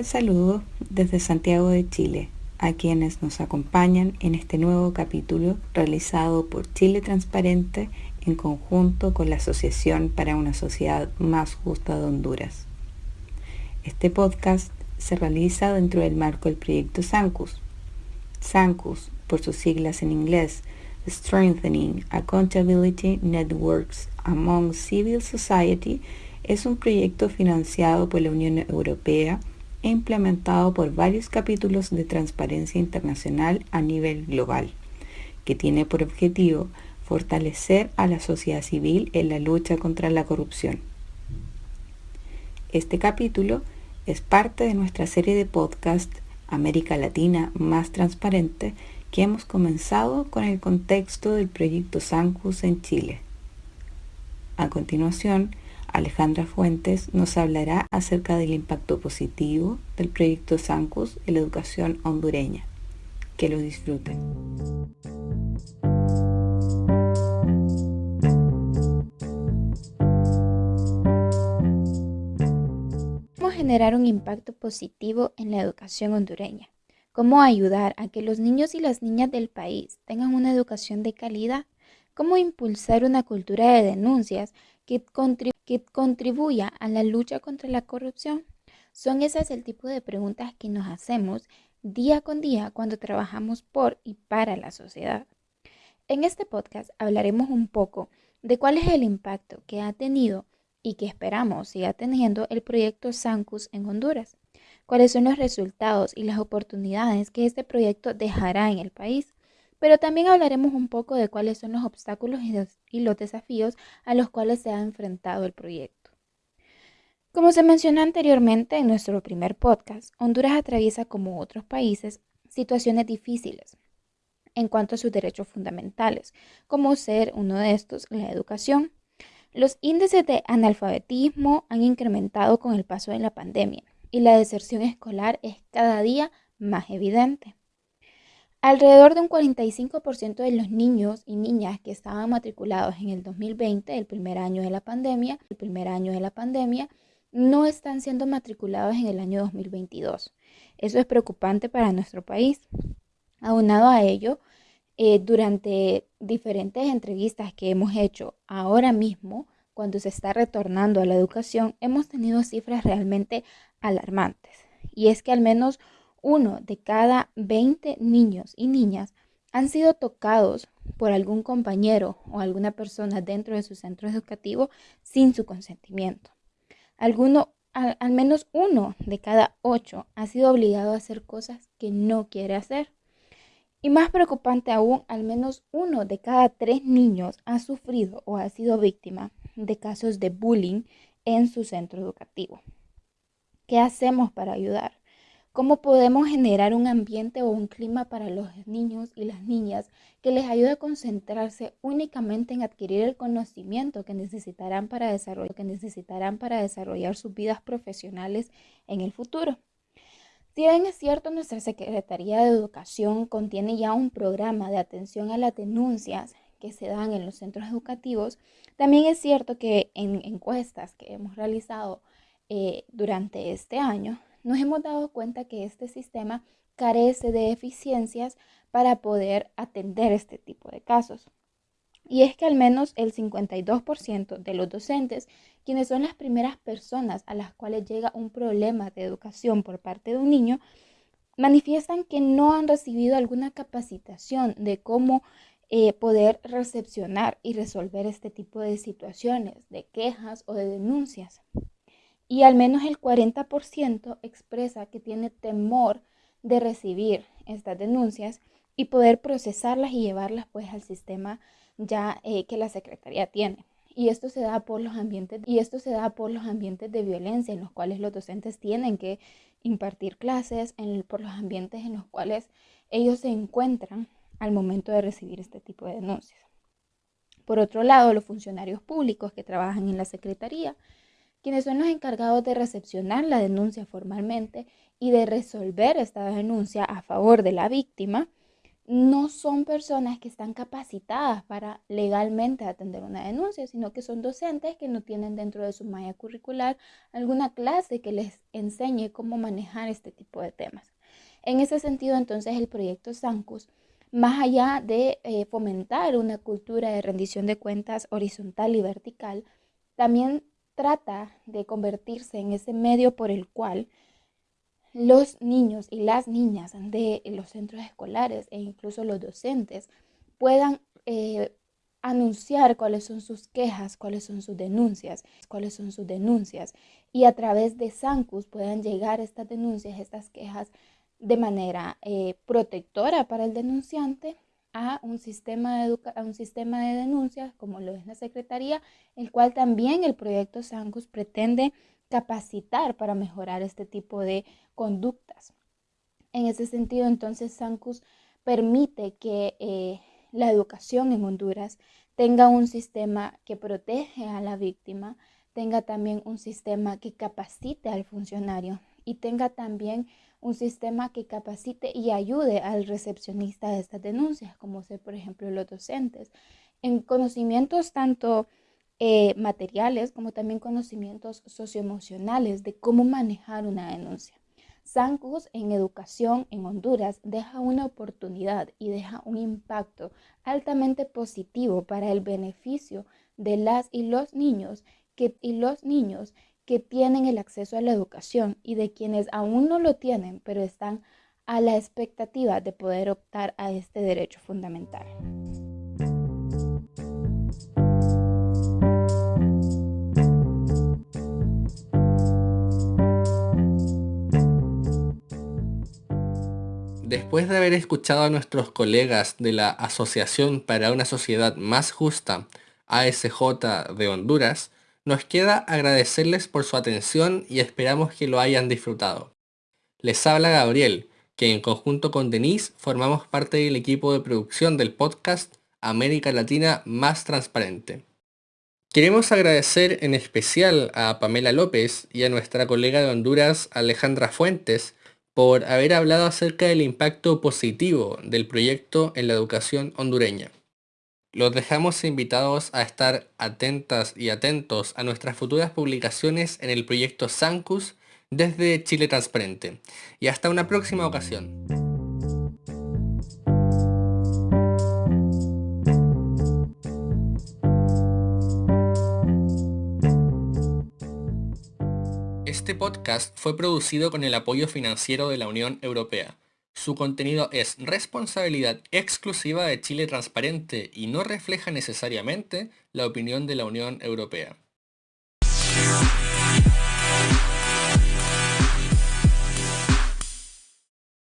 cordial saludo desde Santiago de Chile a quienes nos acompañan en este nuevo capítulo realizado por Chile Transparente en conjunto con la Asociación para una Sociedad Más Justa de Honduras. Este podcast se realiza dentro del marco del proyecto SANCUS. SANCUS, por sus siglas en inglés, Strengthening Accountability Networks Among Civil Society, es un proyecto financiado por la Unión Europea implementado por varios capítulos de transparencia internacional a nivel global, que tiene por objetivo fortalecer a la sociedad civil en la lucha contra la corrupción. Este capítulo es parte de nuestra serie de podcast América Latina más transparente que hemos comenzado con el contexto del proyecto Sancus en Chile. A continuación, Alejandra Fuentes nos hablará acerca del impacto positivo del proyecto SANCUS en la educación hondureña. Que lo disfruten. ¿Cómo generar un impacto positivo en la educación hondureña? ¿Cómo ayudar a que los niños y las niñas del país tengan una educación de calidad? ¿Cómo impulsar una cultura de denuncias que, contribuya a la lucha contra la corrupción? Son esas el tipo de preguntas que nos hacemos día con día cuando trabajamos por y para la sociedad. En este podcast hablaremos un poco de cuál es el impacto que ha tenido y que esperamos siga teniendo el proyecto SANCUS en Honduras, cuáles son los resultados y las oportunidades que este proyecto dejará en el país pero también hablaremos un poco de cuáles son los obstáculos y los desafíos a los cuales se ha enfrentado el proyecto. Como se mencionó anteriormente en nuestro primer podcast, Honduras atraviesa como otros países situaciones difíciles en cuanto a sus derechos fundamentales, como ser uno de estos la educación. Los índices de analfabetismo han incrementado con el paso de la pandemia y la deserción escolar es cada día más evidente. Alrededor de un 45% de los niños y niñas que estaban matriculados en el 2020, el primer año de la pandemia, el primer año de la pandemia, no están siendo matriculados en el año 2022. Eso es preocupante para nuestro país. Aunado a ello, eh, durante diferentes entrevistas que hemos hecho ahora mismo, cuando se está retornando a la educación, hemos tenido cifras realmente alarmantes. Y es que al menos uno de cada 20 niños y niñas han sido tocados por algún compañero o alguna persona dentro de su centro educativo sin su consentimiento. Alguno, al, al, menos uno de cada ocho ha sido obligado a hacer cosas que no quiere hacer. Y más preocupante aún, al menos uno de cada tres niños ha sufrido o ha sido víctima de casos de bullying en su centro educativo. ¿Qué hacemos para ayudar? ¿Cómo podemos generar un ambiente o un clima para los niños y las niñas que les ayude a concentrarse únicamente en adquirir el conocimiento que necesitarán para desarrollar, sus vidas profesionales en el futuro? Si bien es cierto, nuestra Secretaría de Educación contiene ya un programa de atención a las denuncias que se dan en los centros educativos, también es cierto que en encuestas que hemos realizado eh, durante este año, nos hemos dado cuenta que este sistema carece de eficiencias para poder atender este tipo de casos. Y es que al menos el 52% de los docentes, quienes son las primeras personas a las cuales llega un problema de educación por parte de un niño, manifiestan que no han recibido alguna capacitación de cómo eh, poder recepcionar y resolver este tipo de situaciones, de quejas o de denuncias y al menos el 40% expresa que tiene temor de recibir estas denuncias y poder procesarlas y llevarlas pues al sistema ya eh, que la Secretaría tiene. Y esto se da por los ambientes y esto se da por los ambientes de violencia en los cuales los docentes tienen que impartir clases, en, por los ambientes en los cuales ellos se encuentran al momento de recibir este tipo de denuncias. Por otro lado, los funcionarios públicos que trabajan en la Secretaría quienes son los encargados de recepcionar la denuncia formalmente y de resolver esta denuncia a favor de la víctima, no son personas que están capacitadas para legalmente atender una denuncia, sino que son docentes que no tienen dentro de su malla curricular alguna clase que les enseñe cómo manejar este tipo de temas. En ese sentido, entonces, el proyecto SANCUS, más allá de eh, fomentar una cultura de rendición de cuentas horizontal y vertical, también trata de convertirse en ese medio por el cual los niños y las niñas de los centros escolares e incluso los docentes puedan eh, anunciar cuáles son sus quejas, cuáles son sus denuncias, cuáles son sus denuncias. Y a través de SANCUS puedan llegar estas denuncias, estas quejas de manera eh, protectora para el denunciante a un, sistema de a un sistema de denuncias como lo es la Secretaría, el cual también el proyecto SANCUS pretende capacitar para mejorar este tipo de conductas. En ese sentido, entonces, SANCUS permite que eh, la educación en Honduras tenga un sistema que protege a la víctima, tenga también un sistema que capacite al funcionario y tenga también un sistema que capacite y ayude al recepcionista de estas denuncias, como ser, por ejemplo, los docentes, en conocimientos tanto eh, materiales como también conocimientos socioemocionales de cómo manejar una denuncia. SANCUS en educación en Honduras deja una oportunidad y deja un impacto altamente positivo para el beneficio de las y los niños que, y los niños que tienen el acceso a la educación y de quienes aún no lo tienen, pero están a la expectativa de poder optar a este derecho fundamental. Después de haber escuchado a nuestros colegas de la Asociación para una Sociedad Más Justa, ASJ de Honduras, nos queda agradecerles por su atención y esperamos que lo hayan disfrutado. Les habla Gabriel, que en conjunto con Denise formamos parte del equipo de producción del podcast América Latina Más Transparente. Queremos agradecer en especial a Pamela López y a nuestra colega de Honduras Alejandra Fuentes por haber hablado acerca del impacto positivo del proyecto en la educación hondureña. Los dejamos invitados a estar atentas y atentos a nuestras futuras publicaciones en el proyecto Sancus desde Chile Transparente. Y hasta una próxima ocasión. Este podcast fue producido con el apoyo financiero de la Unión Europea. Su contenido es responsabilidad exclusiva de Chile Transparente y no refleja necesariamente la opinión de la Unión Europea.